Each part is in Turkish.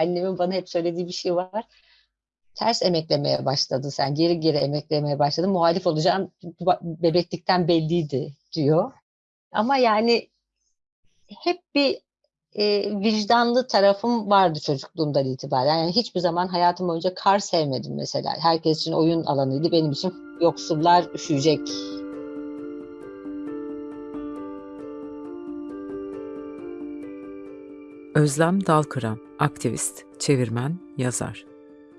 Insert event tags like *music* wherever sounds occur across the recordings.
annemin bana hep söylediği bir şey var. Ters emeklemeye başladı sen. Geri geri emeklemeye başladın. Muhalif olacağın bebeklikten belliydi diyor. Ama yani hep bir e, vicdanlı tarafım vardı çocukluğumdan itibaren. Yani hiçbir zaman hayatım boyunca kar sevmedim mesela. Herkes için oyun alanıydı. Benim için yoksullar üşüyecek Özlem Dalkıran, aktivist, çevirmen, yazar.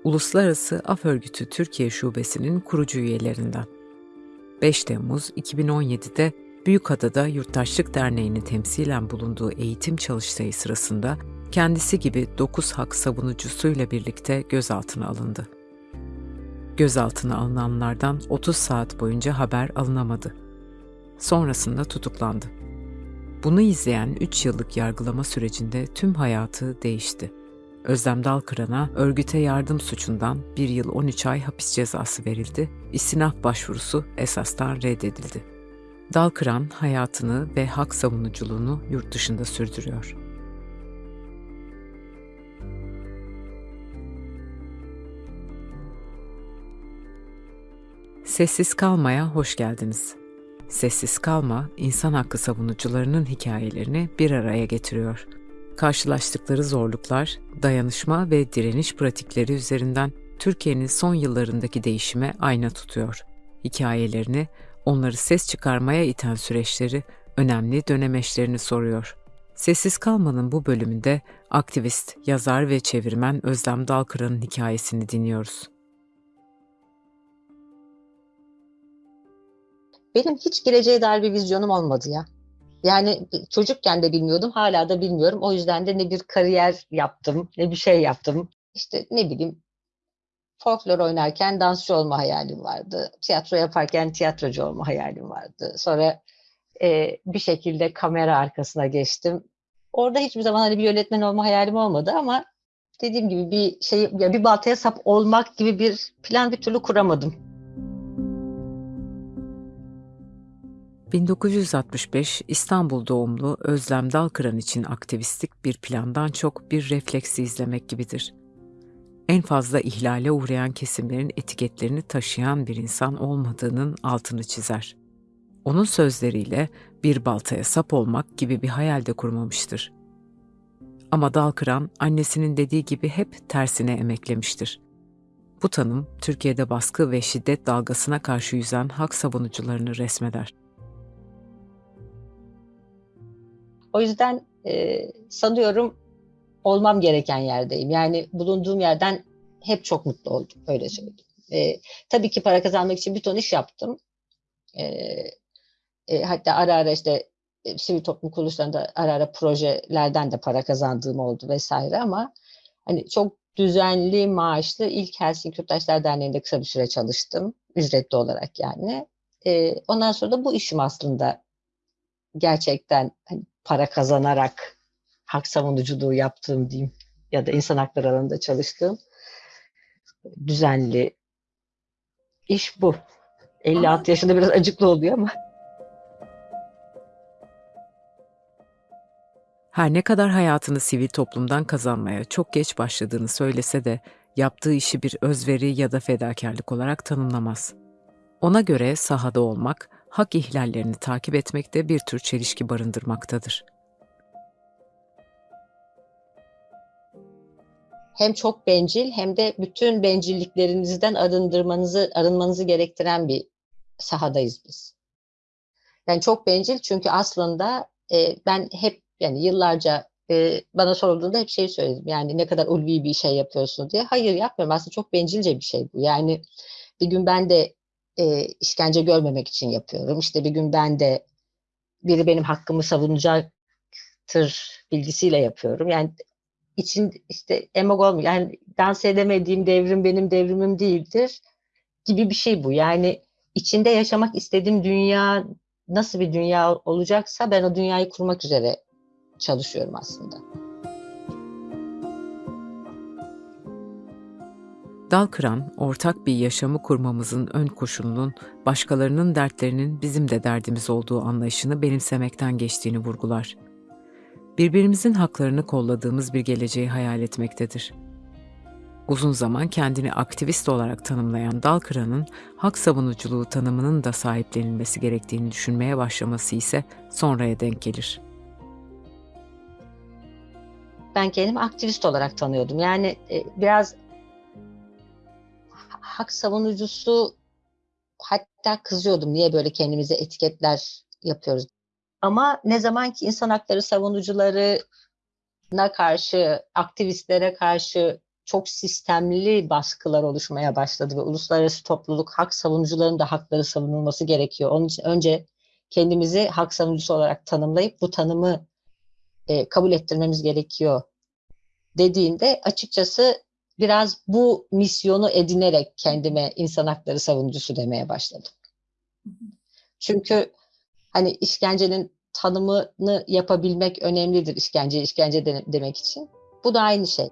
Uluslararası Af Örgütü Türkiye Şubesi'nin kurucu üyelerinden. 5 Temmuz 2017'de Büyükada'da Yurttaşlık Derneği'nin temsilen bulunduğu eğitim çalıştayı sırasında kendisi gibi 9 hak savunucusuyla birlikte gözaltına alındı. Gözaltına alınanlardan 30 saat boyunca haber alınamadı. Sonrasında tutuklandı. Bunu izleyen 3 yıllık yargılama sürecinde tüm hayatı değişti. Özlem Dalkıran'a örgüte yardım suçundan 1 yıl 13 ay hapis cezası verildi, istinaf başvurusu esastan reddedildi. Dalkıran hayatını ve hak savunuculuğunu yurt dışında sürdürüyor. Sessiz kalmaya hoş geldiniz. Sessiz Kalma, insan hakkı savunucularının hikayelerini bir araya getiriyor. Karşılaştıkları zorluklar, dayanışma ve direniş pratikleri üzerinden Türkiye'nin son yıllarındaki değişime ayna tutuyor. Hikayelerini, onları ses çıkarmaya iten süreçleri, önemli dönemeçlerini soruyor. Sessiz Kalma'nın bu bölümünde aktivist, yazar ve çevirmen Özlem Dalkıran'ın hikayesini dinliyoruz. Benim hiç geleceğe dair bir vizyonum olmadı ya. Yani çocukken de bilmiyordum, hala da bilmiyorum. O yüzden de ne bir kariyer yaptım, ne bir şey yaptım. İşte ne bileyim, folklor oynarken dansçı olma hayalim vardı. Tiyatro yaparken tiyatrocu olma hayalim vardı. Sonra e, bir şekilde kamera arkasına geçtim. Orada hiçbir zaman hani bir yönetmen olma hayalim olmadı ama dediğim gibi bir şey, ya bir baltaya sap olmak gibi bir plan bir türlü kuramadım. 1965 İstanbul doğumlu Özlem Dalkıran için aktivistlik bir plandan çok bir refleksi izlemek gibidir. En fazla ihlale uğrayan kesimlerin etiketlerini taşıyan bir insan olmadığının altını çizer. Onun sözleriyle bir baltaya sap olmak gibi bir hayal de kurmamıştır. Ama Dalkıran annesinin dediği gibi hep tersine emeklemiştir. Bu tanım Türkiye'de baskı ve şiddet dalgasına karşı yüzen hak savunucularını resmeder. O yüzden e, sanıyorum olmam gereken yerdeyim. Yani bulunduğum yerden hep çok mutlu oldum. Öyle söyleyeyim. E, tabii ki para kazanmak için bir ton iş yaptım. E, e, hatta ara ara işte e, sivil toplum kuruluşlarında ara ara projelerden de para kazandığım oldu vesaire ama hani çok düzenli maaşlı ilk Helsinki Yurttaşlar Derneği'nde kısa bir süre çalıştım. Ücretli olarak yani. E, ondan sonra da bu işim aslında gerçekten hani para kazanarak hak savunuculuğu yaptığım diyeyim ya da insan hakları alanında çalıştığım düzenli iş bu. 56 yaşında biraz acıklı oluyor ama. Her ne kadar hayatını sivil toplumdan kazanmaya çok geç başladığını söylese de yaptığı işi bir özveri ya da fedakarlık olarak tanımlamaz. Ona göre sahada olmak, hak ihlallerini takip etmekte bir tür çelişki barındırmaktadır. Hem çok bencil hem de bütün bencilliklerinizden arındırmanızı arınmanızı gerektiren bir sahadayız biz. Yani çok bencil çünkü aslında e, ben hep yani yıllarca e, bana sorulduğunda hep şey söyledim. Yani ne kadar ulvi bir şey yapıyorsun diye. Hayır yapmıyorum. Aslında çok bencilce bir şey bu. Yani bir gün ben de e, işkence görmemek için yapıyorum. İşte bir gün ben de biri benim hakkımı savunacaktır bilgisiyle yapıyorum. Yani için işte emogol yani dans edemediğim devrim benim devrimim değildir gibi bir şey bu. Yani içinde yaşamak istediğim dünya nasıl bir dünya olacaksa ben o dünyayı kurmak üzere çalışıyorum aslında. Dal kıran, ortak bir yaşamı kurmamızın ön koşulunun başkalarının dertlerinin bizim de derdimiz olduğu anlayışını benimsemekten geçtiğini vurgular. birbirimizin haklarını kolladığımız bir geleceği hayal etmektedir. Uzun zaman kendini aktivist olarak tanımlayan Dalkıran'ın hak savunuculuğu tanımının da sahiplenilmesi gerektiğini düşünmeye başlaması ise sonraya denk gelir. Ben kendimi aktivist olarak tanıyordum. Yani e, biraz hak savunucusu hatta kızıyordum. Niye böyle kendimize etiketler yapıyoruz? Ama ne zaman ki insan hakları savunucularına karşı, aktivistlere karşı çok sistemli baskılar oluşmaya başladı ve uluslararası topluluk hak savunucularının da hakları savunulması gerekiyor. Onun için önce kendimizi hak savunucusu olarak tanımlayıp bu tanımı e, kabul ettirmemiz gerekiyor dediğinde açıkçası biraz bu misyonu edinerek kendime insan hakları savunucusu demeye başladım. Çünkü hani işkencenin tanımını yapabilmek önemlidir işkence işkence demek için. Bu da aynı şey.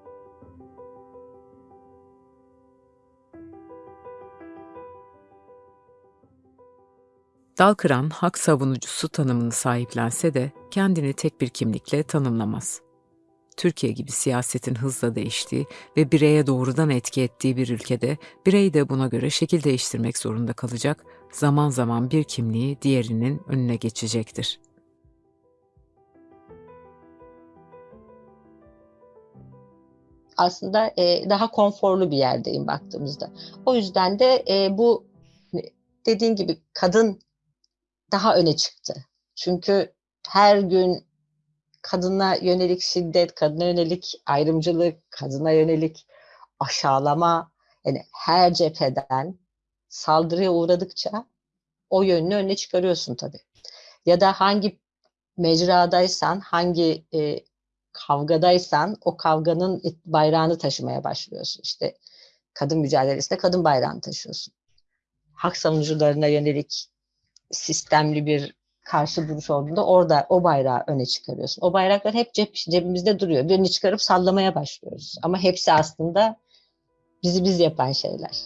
Dalkıran hak savunucusu tanımını sahiplense de kendini tek bir kimlikle tanımlamaz. Türkiye gibi siyasetin hızla değiştiği ve bireye doğrudan etki ettiği bir ülkede birey de buna göre şekil değiştirmek zorunda kalacak, zaman zaman bir kimliği diğerinin önüne geçecektir. Aslında e, daha konforlu bir yerdeyim baktığımızda. O yüzden de e, bu dediğin gibi kadın daha öne çıktı. Çünkü her gün kadına yönelik şiddet, kadına yönelik ayrımcılık, kadına yönelik aşağılama yani her cepheden saldırıya uğradıkça o yönünü önüne çıkarıyorsun tabii. Ya da hangi mecradaysan, hangi e, kavgadaysan o kavganın bayrağını taşımaya başlıyorsun. İşte kadın mücadelesinde kadın bayrağını taşıyorsun. Hak savunucularına yönelik sistemli bir karşı duruş olduğunda orada o bayrağı öne çıkarıyorsun. O bayraklar hep cep, cebimizde duruyor. Birini çıkarıp sallamaya başlıyoruz. Ama hepsi aslında bizi biz yapan şeyler.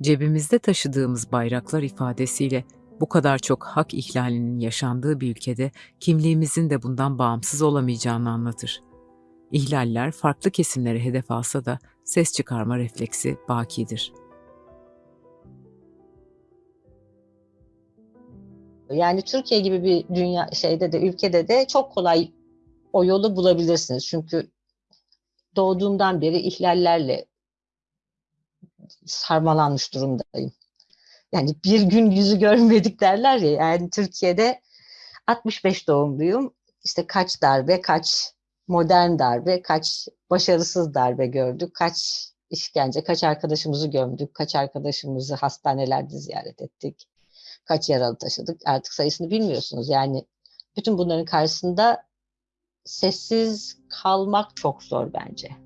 Cebimizde taşıdığımız bayraklar ifadesiyle bu kadar çok hak ihlalinin yaşandığı bir ülkede kimliğimizin de bundan bağımsız olamayacağını anlatır. İhlaller farklı kesimlere hedef alsa da ses çıkarma refleksi bakidir. Yani Türkiye gibi bir dünya şeyde de ülkede de çok kolay o yolu bulabilirsiniz. Çünkü doğduğumdan beri ihlallerle sarmalanmış durumdayım. Yani bir gün yüzü görmedik derler ya. Yani Türkiye'de 65 doğumluyum. İşte kaç darbe, kaç modern darbe, kaç başarısız darbe gördük, kaç işkence, kaç arkadaşımızı gömdük, kaç arkadaşımızı hastanelerde ziyaret ettik, kaç yaralı taşıdık artık sayısını bilmiyorsunuz. Yani bütün bunların karşısında sessiz kalmak çok zor bence.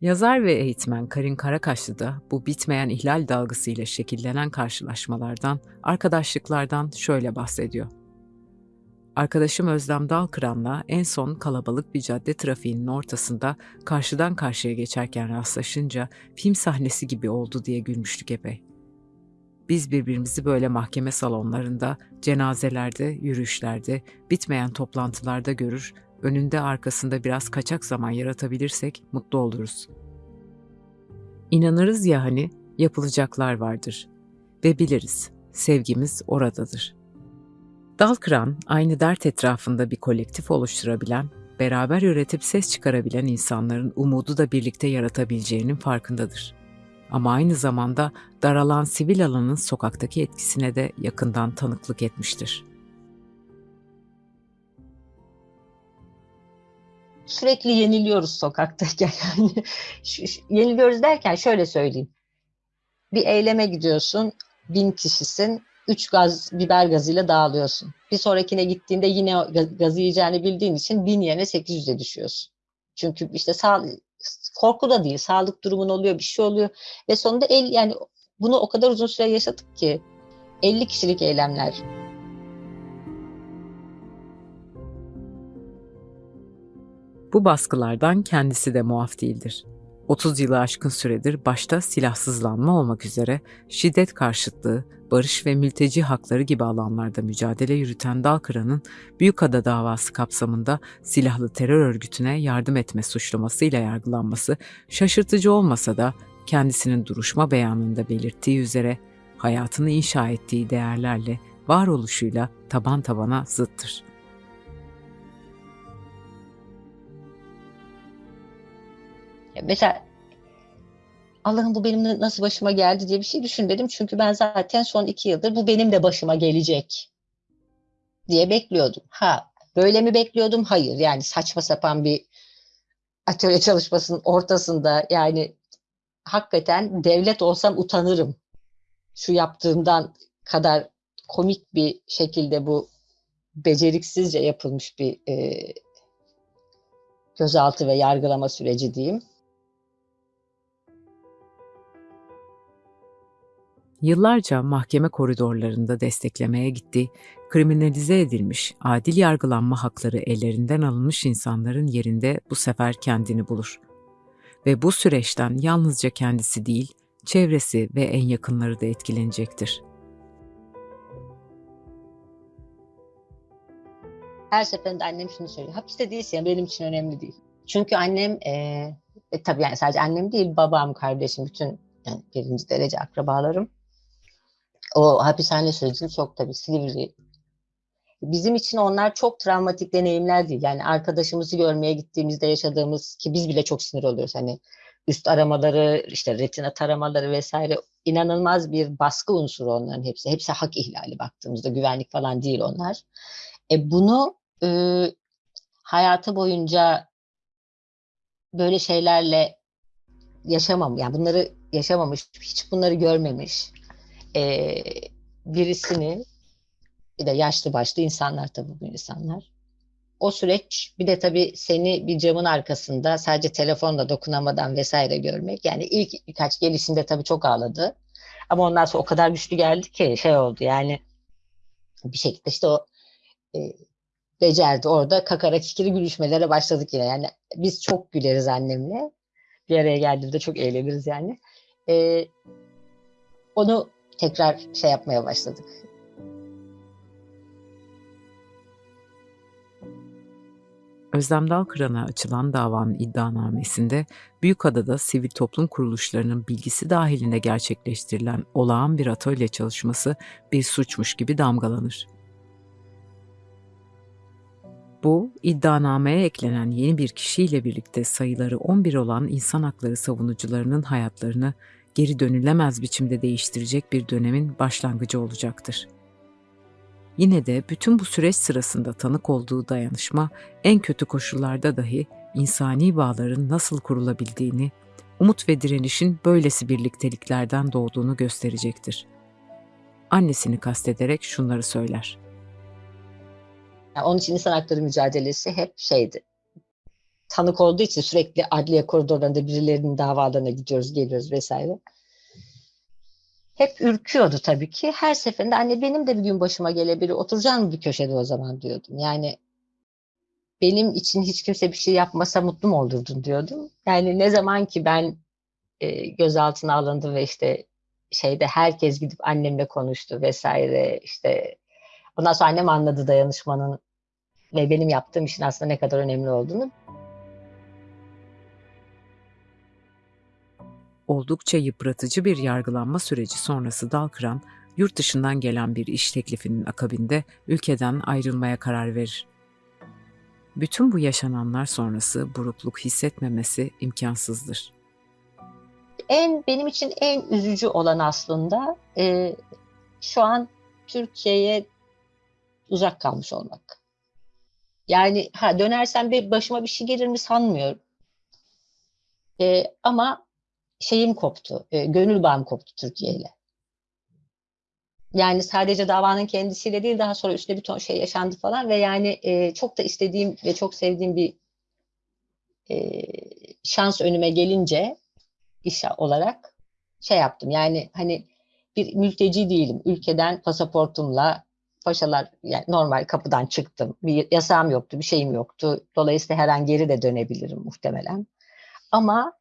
Yazar ve eğitmen Karin Karakaşlı da bu bitmeyen ihlal dalgasıyla şekillenen karşılaşmalardan, arkadaşlıklardan şöyle bahsediyor. Arkadaşım Özlem Dalkıran'la en son kalabalık bir cadde trafiğinin ortasında karşıdan karşıya geçerken rastlaşınca film sahnesi gibi oldu diye gülmüştük epey. Biz birbirimizi böyle mahkeme salonlarında, cenazelerde, yürüyüşlerde, bitmeyen toplantılarda görür, önünde arkasında biraz kaçak zaman yaratabilirsek mutlu oluruz. İnanırız ya hani yapılacaklar vardır ve biliriz sevgimiz oradadır. Dalkıran aynı dert etrafında bir kolektif oluşturabilen, beraber üretip ses çıkarabilen insanların umudu da birlikte yaratabileceğinin farkındadır. Ama aynı zamanda daralan sivil alanın sokaktaki etkisine de yakından tanıklık etmiştir. Sürekli yeniliyoruz sokaktayken. *laughs* Yani yeniliyoruz derken şöyle söyleyeyim. Bir eyleme gidiyorsun, bin kişisin, üç gaz biber gazıyla dağılıyorsun. Bir sonrakine gittiğinde yine gazı yiyeceğini bildiğin için bin yerine 800'e düşüyorsun. Çünkü işte sağ, korku da değil, sağlık durumun oluyor, bir şey oluyor ve sonunda el yani bunu o kadar uzun süre yaşadık ki 50 kişilik eylemler Bu baskılardan kendisi de muaf değildir. 30 yılı aşkın süredir başta silahsızlanma olmak üzere şiddet karşıtlığı, barış ve mülteci hakları gibi alanlarda mücadele yürüten Dalkıran'ın Büyükada davası kapsamında silahlı terör örgütüne yardım etme suçlamasıyla yargılanması şaşırtıcı olmasa da kendisinin duruşma beyanında belirttiği üzere hayatını inşa ettiği değerlerle varoluşuyla taban tabana zıttır. Mesela Allah'ım bu benim nasıl başıma geldi diye bir şey düşün dedim. Çünkü ben zaten son iki yıldır bu benim de başıma gelecek diye bekliyordum. Ha böyle mi bekliyordum? Hayır. Yani saçma sapan bir atölye çalışmasının ortasında yani hakikaten devlet olsam utanırım. Şu yaptığımdan kadar komik bir şekilde bu beceriksizce yapılmış bir e, gözaltı ve yargılama süreci diyeyim. Yıllarca mahkeme koridorlarında desteklemeye gitti, kriminalize edilmiş, adil yargılanma hakları ellerinden alınmış insanların yerinde bu sefer kendini bulur. Ve bu süreçten yalnızca kendisi değil, çevresi ve en yakınları da etkilenecektir. Her seferinde annem şunu söylüyor. Hapiste değilsin benim için önemli değil. Çünkü annem e, e, tabii yani sadece annem değil babam, kardeşim, bütün yani birinci derece akrabalarım o hapishane sürecini çok tabii Silivri. Bizim için onlar çok travmatik deneyimler değil. Yani arkadaşımızı görmeye gittiğimizde yaşadığımız ki biz bile çok sinir oluyoruz. Hani üst aramaları, işte retina taramaları vesaire inanılmaz bir baskı unsuru onların hepsi. Hepsi hak ihlali baktığımızda güvenlik falan değil onlar. E bunu e, hayatı boyunca böyle şeylerle yaşamam yani bunları yaşamamış, hiç bunları görmemiş e, birisini bir de yaşlı başlı insanlar tabii bu insanlar. O süreç bir de tabii seni bir camın arkasında sadece telefonla dokunamadan vesaire görmek. Yani ilk birkaç gelişinde tabii çok ağladı. Ama ondan sonra o kadar güçlü geldi ki şey oldu yani bir şekilde işte o e, becerdi. Orada kakara kikiri gülüşmelere başladık yine. Yani biz çok güleriz annemle. Bir araya geldiğimde çok eğleniriz yani. E, onu tekrar şey yapmaya başladık. Özlem Dalkıran'a açılan davanın iddianamesinde Büyükada'da sivil toplum kuruluşlarının bilgisi dahilinde gerçekleştirilen olağan bir atölye çalışması bir suçmuş gibi damgalanır. Bu, iddianameye eklenen yeni bir kişiyle birlikte sayıları 11 olan insan hakları savunucularının hayatlarını geri dönülemez biçimde değiştirecek bir dönemin başlangıcı olacaktır. Yine de bütün bu süreç sırasında tanık olduğu dayanışma en kötü koşullarda dahi insani bağların nasıl kurulabildiğini, umut ve direnişin böylesi birlikteliklerden doğduğunu gösterecektir. Annesini kastederek şunları söyler. Onun için insan hakları mücadelesi hep şeydi. Tanık olduğu için sürekli adliye koridorlarında birilerinin davalarına gidiyoruz, geliyoruz vesaire hep ürküyordu tabii ki. Her seferinde anne benim de bir gün başıma gelebilir. Oturacağım bir köşede o zaman diyordum. Yani benim için hiç kimse bir şey yapmasa mutlu mu olurdun diyordum. Yani ne zaman ki ben e, gözaltına alındı ve işte şeyde herkes gidip annemle konuştu vesaire işte ondan sonra annem anladı dayanışmanın ve benim yaptığım işin aslında ne kadar önemli olduğunu. Oldukça yıpratıcı bir yargılanma süreci sonrası Dalkıran, yurt dışından gelen bir iş teklifinin akabinde ülkeden ayrılmaya karar verir. Bütün bu yaşananlar sonrası burukluk hissetmemesi imkansızdır. En benim için en üzücü olan aslında e, şu an Türkiye'ye uzak kalmış olmak. Yani ha dönersem bir başıma bir şey gelir mi sanmıyorum. E, ama şeyim koptu, e, gönül bağım koptu Türkiye ile. Yani sadece davanın kendisiyle değil daha sonra üstüne bir ton şey yaşandı falan ve yani e, çok da istediğim ve çok sevdiğim bir e, şans önüme gelince iş olarak şey yaptım. Yani hani bir mülteci değilim. Ülkeden pasaportumla paşalar yani normal kapıdan çıktım. Bir yasağım yoktu, bir şeyim yoktu. Dolayısıyla her an geri de dönebilirim muhtemelen. Ama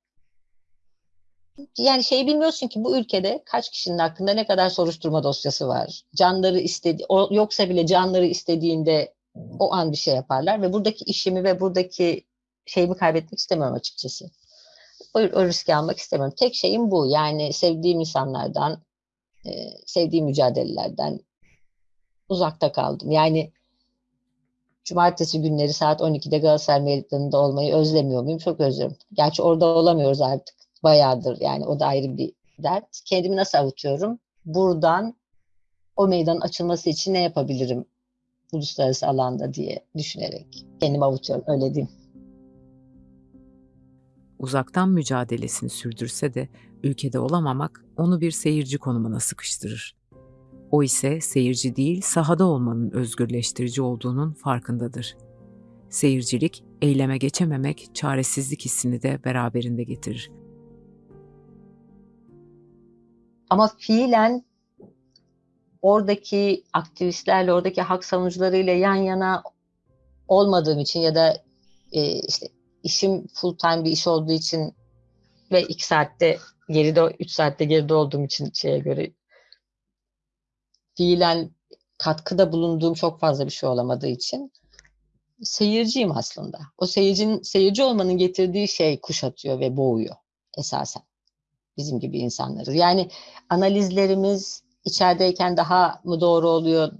yani şey bilmiyorsun ki bu ülkede kaç kişinin hakkında ne kadar soruşturma dosyası var. Canları istedi o, yoksa bile canları istediğinde o an bir şey yaparlar ve buradaki işimi ve buradaki şeyimi kaybetmek istemiyorum açıkçası. O, o riski almak istemiyorum. Tek şeyim bu. Yani sevdiğim insanlardan, e, sevdiğim mücadelelerden uzakta kaldım. Yani cumartesi günleri saat 12'de Galatasaray Meydanı'nda olmayı özlemiyor muyum? Çok özlüyorum. Gerçi orada olamıyoruz artık. Bayağıdır yani o da ayrı bir dert. Kendimi nasıl avutuyorum? Buradan o meydanın açılması için ne yapabilirim uluslararası alanda diye düşünerek kendimi avutuyorum öyle diyeyim. Uzaktan mücadelesini sürdürse de ülkede olamamak onu bir seyirci konumuna sıkıştırır. O ise seyirci değil, sahada olmanın özgürleştirici olduğunun farkındadır. Seyircilik, eyleme geçememek, çaresizlik hissini de beraberinde getirir. Ama fiilen oradaki aktivistlerle, oradaki hak savunucularıyla yan yana olmadığım için ya da e, işte işim full time bir iş olduğu için ve iki saatte geride, üç saatte geride olduğum için şeye göre fiilen katkıda bulunduğum çok fazla bir şey olamadığı için seyirciyim aslında. O seyircinin seyirci olmanın getirdiği şey kuşatıyor ve boğuyor esasen bizim gibi insanları. Yani analizlerimiz içerideyken daha mı doğru oluyor,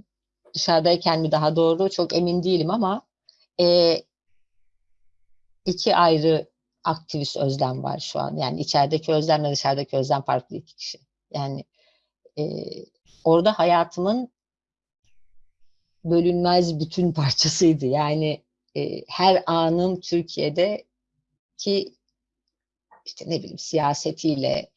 dışarıdayken mi daha doğru çok emin değilim ama e, iki ayrı aktivist özlem var şu an. Yani içerideki özlemle dışarıdaki özlem farklı iki kişi. Yani e, orada hayatımın bölünmez bütün *laughs* parçasıydı. Yani e, her anım Türkiye'de ki işte ne bileyim siyasetiyle,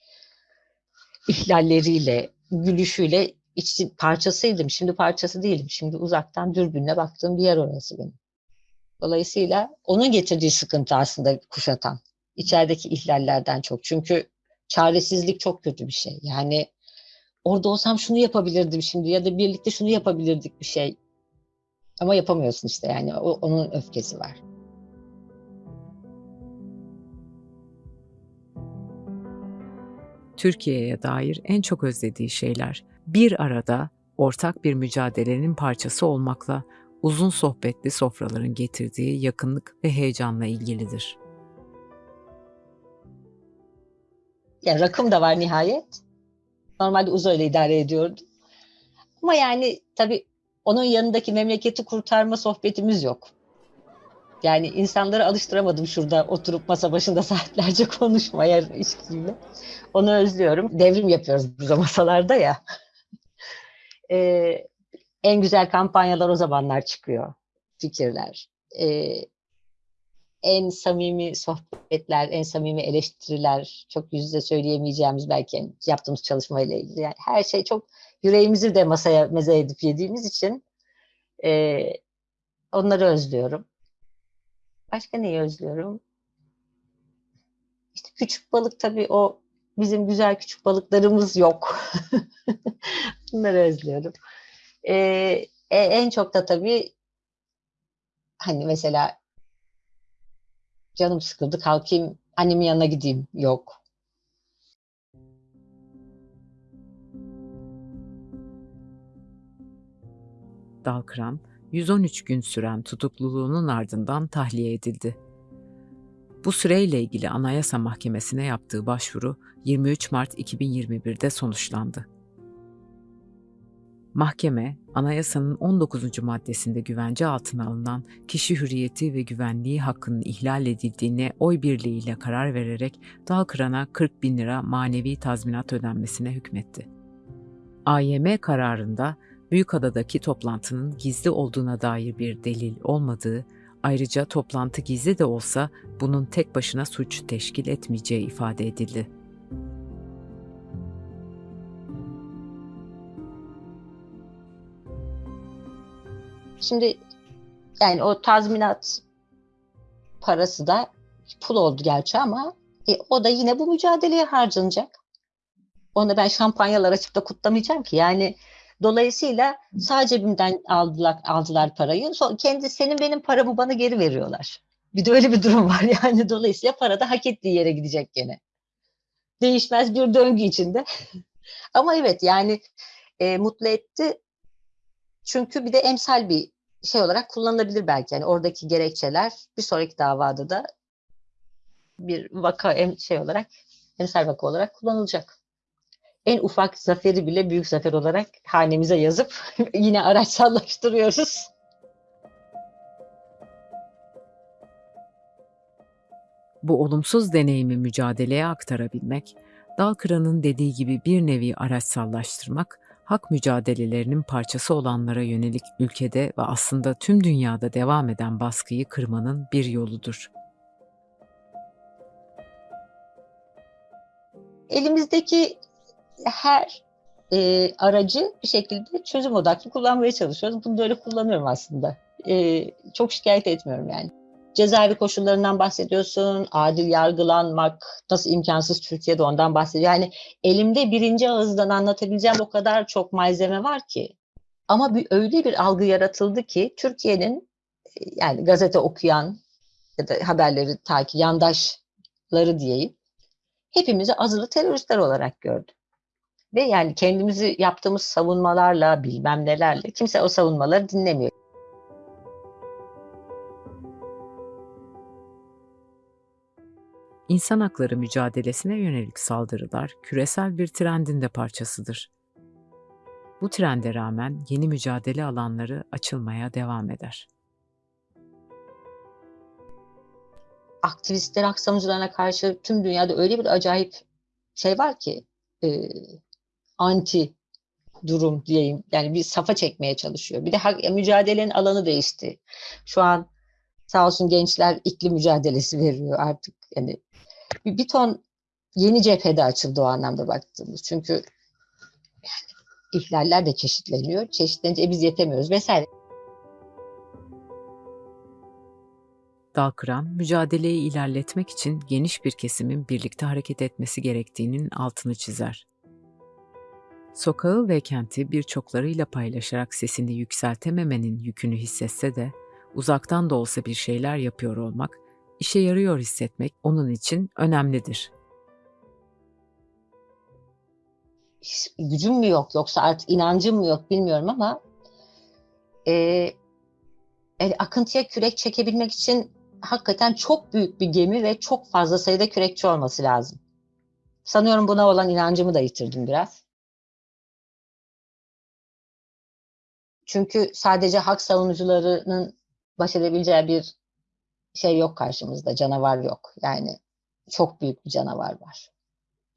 ihlalleriyle, gülüşüyle içi parçasıydım. Şimdi parçası değilim. Şimdi uzaktan dürbünle baktığım bir yer orası benim. Dolayısıyla onun getirdiği sıkıntı aslında kuşatan. İçerideki ihlallerden çok. Çünkü çaresizlik çok kötü bir şey. Yani orada olsam şunu yapabilirdim şimdi ya da birlikte şunu yapabilirdik bir şey. Ama yapamıyorsun işte yani o, onun öfkesi var. Türkiye'ye dair en çok özlediği şeyler bir arada ortak bir mücadelenin parçası olmakla uzun sohbetli sofraların getirdiği yakınlık ve heyecanla ilgilidir. Yani rakım da var nihayet. Normalde uzayla idare ediyordum. Ama yani tabii onun yanındaki memleketi kurtarma sohbetimiz yok. Yani insanları alıştıramadım şurada oturup masa başında *laughs* saatlerce konuşmaya ilişkiyle. Onu özlüyorum. Devrim yapıyoruz biz o masalarda ya. *laughs* ee, en güzel kampanyalar o zamanlar çıkıyor. Fikirler. Ee, en samimi sohbetler, en samimi eleştiriler, çok yüz söyleyemeyeceğimiz belki yaptığımız çalışmayla ilgili. Yani her şey çok yüreğimizi de masaya meze edip yediğimiz için e, onları özlüyorum. Başka neyi özlüyorum? İşte küçük balık tabii o bizim güzel küçük balıklarımız yok. *laughs* Bunları özlüyorum. Ee, e, en çok da tabii hani mesela canım sıkıldı kalkayım annemin yanına gideyim yok. Dalkıran 113 gün süren tutukluluğunun ardından tahliye edildi. Bu süreyle ilgili Anayasa Mahkemesi'ne yaptığı başvuru 23 Mart 2021'de sonuçlandı. Mahkeme, anayasanın 19. maddesinde güvence altına alınan kişi hürriyeti ve güvenliği hakkının ihlal edildiğine oy birliğiyle karar vererek Dalkıran'a 40 bin lira manevi tazminat ödenmesine hükmetti. AYM kararında Büyükada'daki toplantının gizli olduğuna dair bir delil olmadığı, ayrıca toplantı gizli de olsa bunun tek başına suç teşkil etmeyeceği ifade edildi. Şimdi yani o tazminat parası da pul oldu gerçi ama e, o da yine bu mücadeleye harcanacak. Onu ben şampanyalar açıp da kutlamayacağım ki. Yani Dolayısıyla sağ cebimden aldılar, aldılar parayı. Sonra kendi senin benim paramı bana geri veriyorlar. Bir de öyle bir durum var *laughs* yani. Dolayısıyla para da hak ettiği yere gidecek gene. Değişmez bir döngü içinde. *laughs* Ama evet yani e, mutlu etti. Çünkü bir de emsal bir şey olarak kullanılabilir belki. Yani oradaki gerekçeler bir sonraki davada da bir vaka şey olarak emsal vaka olarak kullanılacak. En ufak zaferi bile büyük zafer olarak hanemize yazıp *laughs* yine araçsallaştırıyoruz. Bu olumsuz deneyimi mücadeleye aktarabilmek, Dalkıran'ın dediği gibi bir nevi araçsallaştırmak, hak mücadelelerinin parçası olanlara yönelik ülkede ve aslında tüm dünyada devam eden baskıyı kırmanın bir yoludur. Elimizdeki her e, aracı bir şekilde çözüm odaklı kullanmaya çalışıyoruz. Bunu da öyle kullanıyorum aslında. E, çok şikayet etmiyorum yani. Cezaevi koşullarından bahsediyorsun, adil yargılanmak nasıl imkansız Türkiye'de ondan bahsediyor. Yani elimde birinci ağızdan anlatabileceğim o kadar çok malzeme var ki. Ama bir, öyle bir algı yaratıldı ki Türkiye'nin yani gazete okuyan ya da haberleri takip yandaşları diyeyim hepimizi azılı teröristler olarak gördü. Ve yani kendimizi yaptığımız savunmalarla bilmem nelerle kimse o savunmaları dinlemiyor. İnsan hakları mücadelesine yönelik saldırılar küresel bir trendin de parçasıdır. Bu trende rağmen yeni mücadele alanları açılmaya devam eder. Aktivistler, hak savunucularına karşı tüm dünyada öyle bir acayip şey var ki e, anti durum diyeyim. Yani bir safa çekmeye çalışıyor. Bir de hak, mücadelenin alanı değişti. Şu an sağ olsun gençler iklim mücadelesi veriyor artık. Yani bir, bir ton yeni cephede açıldı o anlamda baktığımız. Çünkü yani ihlaller de çeşitleniyor. Çeşitlenince e, biz yetemiyoruz vesaire. Dalkıran, mücadeleyi ilerletmek için geniş bir kesimin birlikte hareket etmesi gerektiğinin altını çizer. Sokağı ve kenti birçoklarıyla paylaşarak sesini yükseltememenin yükünü hissetse de uzaktan da olsa bir şeyler yapıyor olmak işe yarıyor hissetmek onun için önemlidir. Gücüm mü yok yoksa artık inancım mı yok bilmiyorum ama e, e, akıntıya kürek çekebilmek için hakikaten çok büyük bir gemi ve çok fazla sayıda kürekçi olması lazım. Sanıyorum buna olan inancımı da yitirdim biraz. Çünkü sadece hak savunucularının baş edebileceği bir şey yok karşımızda, canavar yok. Yani çok büyük bir canavar var.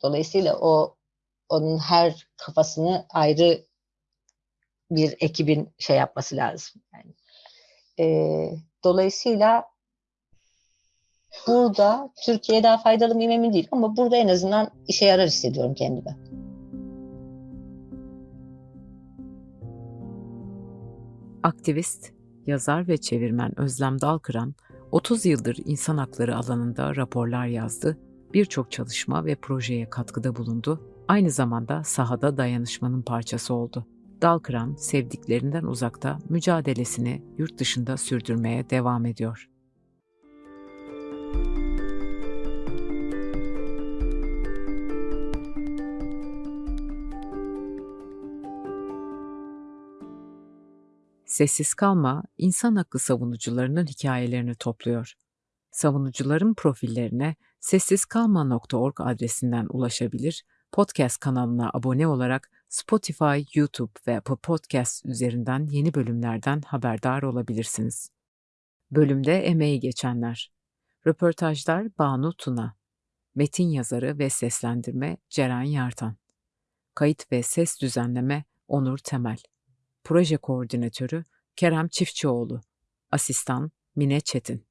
Dolayısıyla o onun her kafasını ayrı bir ekibin şey yapması lazım. Yani, e, dolayısıyla burada Türkiye'ye daha faydalı mıyım emin değil ama burada en azından işe yarar hissediyorum kendime. Aktivist, yazar ve çevirmen Özlem Dalkıran 30 yıldır insan hakları alanında raporlar yazdı, birçok çalışma ve projeye katkıda bulundu, aynı zamanda sahada dayanışmanın parçası oldu. Dalkıran, sevdiklerinden uzakta mücadelesini yurt dışında sürdürmeye devam ediyor. Sessiz Kalma, insan hakkı savunucularının hikayelerini topluyor. Savunucuların profillerine sessizkalma.org adresinden ulaşabilir, podcast kanalına abone olarak Spotify, YouTube ve Apple Podcast üzerinden yeni bölümlerden haberdar olabilirsiniz. Bölümde emeği geçenler. Röportajlar Banu Tuna. Metin yazarı ve seslendirme Ceren Yartan. Kayıt ve ses düzenleme Onur Temel. Proje Koordinatörü Kerem Çiftçioğlu, Asistan Mine Çetin.